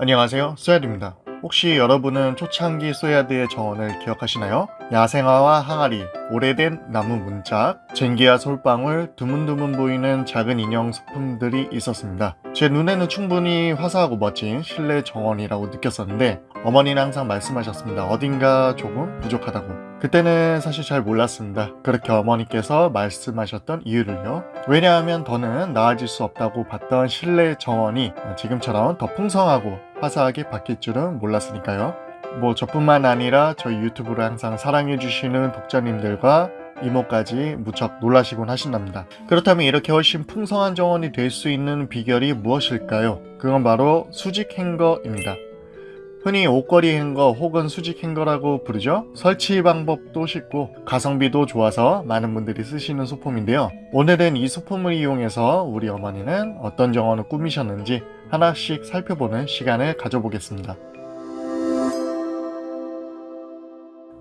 안녕하세요 쏘야드입니다 혹시 여러분은 초창기 쏘야드의 정원을 기억하시나요? 야생화와 항아리, 오래된 나무 문짝, 쟁기와 솔방울, 드문드문 보이는 작은 인형 소품들이 있었습니다 제 눈에는 충분히 화사하고 멋진 실내 정원이라고 느꼈었는데 어머니는 항상 말씀하셨습니다 어딘가 조금 부족하다고 그때는 사실 잘 몰랐습니다. 그렇게 어머니께서 말씀하셨던 이유를요. 왜냐하면 더는 나아질 수 없다고 봤던 실내 정원이 지금처럼 더 풍성하고 화사하게 바뀔 줄은 몰랐으니까요. 뭐 저뿐만 아니라 저희 유튜브를 항상 사랑해주시는 독자님들과 이모까지 무척 놀라시곤 하신답니다. 그렇다면 이렇게 훨씬 풍성한 정원이 될 수 있는 비결이 무엇일까요? 그건 바로 수직 행거입니다. 흔히 옷걸이 행거 혹은 수직 행거라고 부르죠. 설치 방법도 쉽고 가성비도 좋아서 많은 분들이 쓰시는 소품인데요. 오늘은 이 소품을 이용해서 우리 어머니는 어떤 정원을 꾸미셨는지 하나씩 살펴보는 시간을 가져보겠습니다.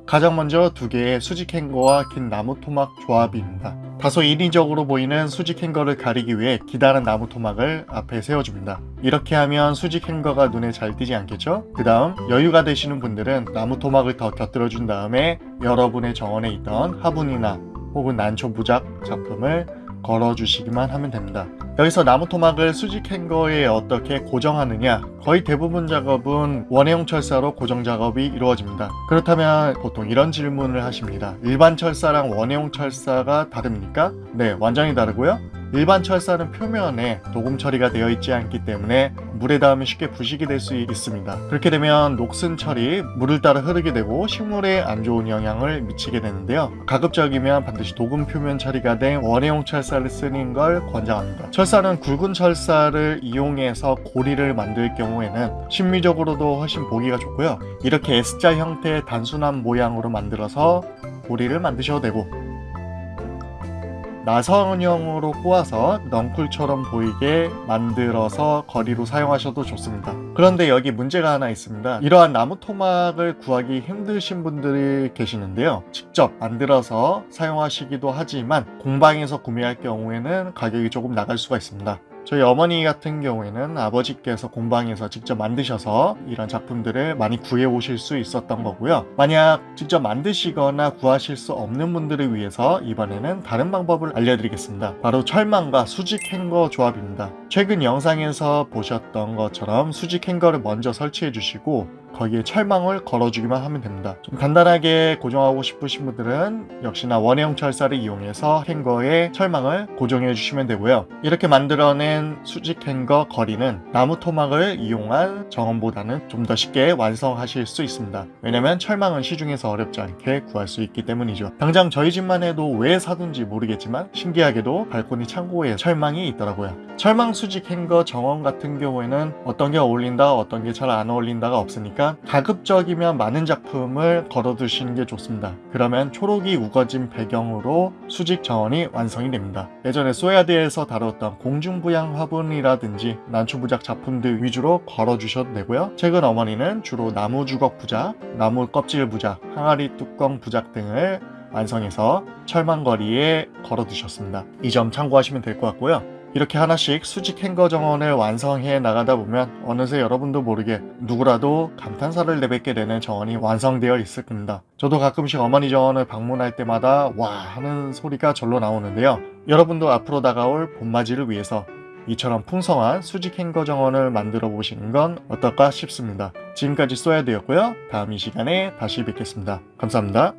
가장 먼저 두 개의 수직 행거와 긴 나무 토막 조합입니다. 다소 인위적으로 보이는 수직 행거를 가리기 위해 기다란 나무 토막을 앞에 세워줍니다. 이렇게 하면 수직 행거가 눈에 잘 띄지 않겠죠? 그 다음 여유가 되시는 분들은 나무 토막을 더 곁들여 준 다음에 여러분의 정원에 있던 화분이나 혹은 난초 부작 작품을 걸어주시기만 하면 됩니다. 여기서 나무 토막을 수직 행거에 어떻게 고정하느냐 거의 대부분 작업은 원해용 철사로 고정 작업이 이루어집니다. 그렇다면 보통 이런 질문을 하십니다. 일반 철사랑 원해용 철사가 다릅니까? 네, 완전히 다르고요. 일반 철사는 표면에 도금 처리가 되어 있지 않기 때문에 물에 닿으면 쉽게 부식이 될 수 있습니다. 그렇게 되면 녹슨 철이 물을 따라 흐르게 되고 식물에 안 좋은 영향을 미치게 되는데요. 가급적이면 반드시 도금 표면 처리가 된 원해용 철사를 쓰는 걸 권장합니다. 철사는 굵은 철사를 이용해서 고리를 만들 경우에는 심미적으로도 훨씬 보기가 좋고요. 이렇게 S자 형태의 단순한 모양으로 만들어서 고리를 만드셔도 되고 나선형으로 꼬아서 넝쿨처럼 보이게 만들어서 거리로 사용하셔도 좋습니다. 그런데 여기 문제가 하나 있습니다. 이러한 나무 토막을 구하기 힘드신 분들이 계시는데요. 직접 만들어서 사용하시기도 하지만 공방에서 구매할 경우에는 가격이 조금 나갈 수가 있습니다. 저희 어머니 같은 경우에는 아버지께서 공방에서 직접 만드셔서 이런 작품들을 많이 구해 오실 수 있었던 거고요. 만약 직접 만드시거나 구하실 수 없는 분들을 위해서 이번에는 다른 방법을 알려드리겠습니다. 바로 철망과 수직 행거 조합입니다. 최근 영상에서 보셨던 것처럼 수직 행거를 먼저 설치해 주시고 거기에 철망을 걸어주기만 하면 됩니다. 좀 간단하게 고정하고 싶으신 분들은 역시나 원형 철사를 이용해서 행거에 철망을 고정해 주시면 되고요. 이렇게 만들어낸 수직 행거 거리는 나무 토막을 이용한 정원보다는 좀 더 쉽게 완성하실 수 있습니다. 왜냐면 철망은 시중에서 어렵지 않게 구할 수 있기 때문이죠. 당장 저희 집만 해도 왜 사둔지 모르겠지만 신기하게도 발코니 창고에 철망이 있더라고요. 철망 수직 행거 정원 같은 경우에는 어떤 게 어울린다 어떤 게 잘 안 어울린다가 없으니까 가급적이면 많은 작품을 걸어두시는 게 좋습니다. 그러면 초록이 우거진 배경으로 수직 정원이 완성이 됩니다. 예전에 소야드에서 다뤘던 공중부양 화분이라든지 난초부작 작품들 위주로 걸어주셔도 되고요. 최근 어머니는 주로 나무 주걱 부작, 나무 껍질 부작, 항아리 뚜껑 부작 등을 완성해서 철망거리에 걸어두셨습니다. 이 점 참고하시면 될 것 같고요. 이렇게 하나씩 수직 행거 정원을 완성해 나가다 보면 어느새 여러분도 모르게 누구라도 감탄사를 내뱉게 되는 정원이 완성되어 있을 겁니다. 저도 가끔씩 어머니 정원을 방문할 때마다 와 하는 소리가 절로 나오는데요. 여러분도 앞으로 다가올 봄맞이를 위해서 이처럼 풍성한 수직 행거 정원을 만들어 보시는 건 어떨까 싶습니다. 지금까지 쏘야 되었고요. 다음 이 시간에 다시 뵙겠습니다. 감사합니다.